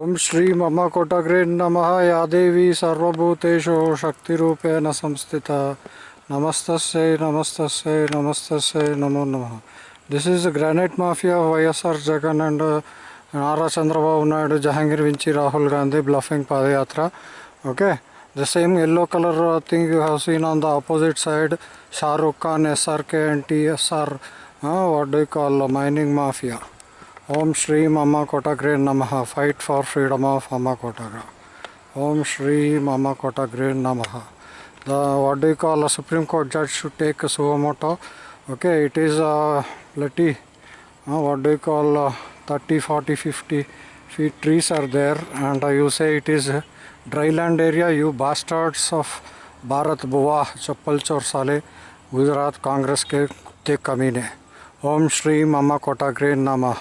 ओम श्री मम कोटग्रे नम, या देवी सर्वूतेषु शक्तिपेण संस्थित। नमस्त नमस्त नमस्त नमो नम। This granite mafia YS Jagan and Nara Chandrababu Jahangir which Rahul Gandhi bluffing padayatra okay the same yellow colour thing you have seen on the opposite side Shahrukh Khan S K and T S R what do call mining mafia Om Shri मम कोटग्रे नम। Fight for freedom of अम कोटग्रा। ओम श्री मम कोटग्रे नम। The what do call Supreme Court judge should take suo motu okay it is लटी what do call thirty forty fifty feet trees are there and you say it is dry land area you bastards of Bharat बुआ चप्पल चोर साले गुजरात कांग्रेस के कुत्ते कमीने ओम श्री मम कोटाग्रे नमः